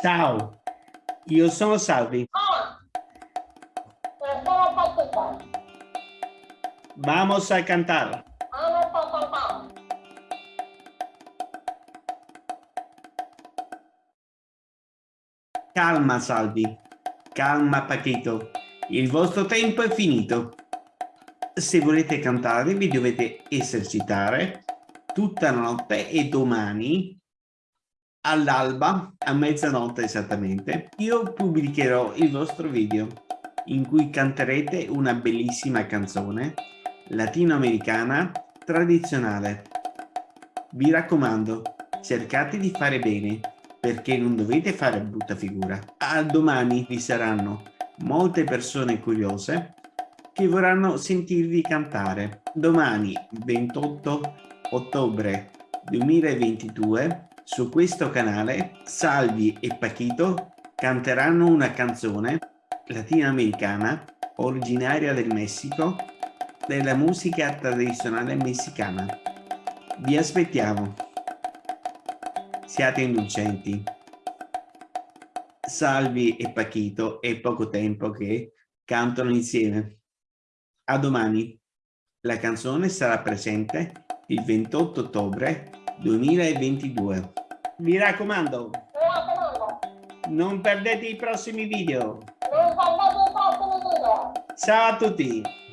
Ciao, io sono Salvi. Ah, Paquito. Vamos a cantar. Vamos a cantar. Calma, Salvi. Calma, Paquito. Il vostro tempo è finito. Se volete cantare vi dovete esercitare tutta la notte e domani all'alba, a mezzanotte esattamente, io pubblicherò il vostro video in cui canterete una bellissima canzone latinoamericana tradizionale. Vi raccomando, cercate di fare bene perché non dovete fare brutta figura. A domani vi saranno molte persone curiose che vorranno sentirvi cantare. Domani 28 ottobre 2022 su questo canale Salvi e Paquito canteranno una canzone latinoamericana originaria del Messico della musica tradizionale messicana. Vi aspettiamo. Siate indulgenti. Salvi e Paquito è poco tempo che cantano insieme. A domani. La canzone sarà presente il 28 ottobre 2022. Mi raccomando, Mi raccomando, non perdete i prossimi video. non perdete i prossimi video. Ciao a tutti!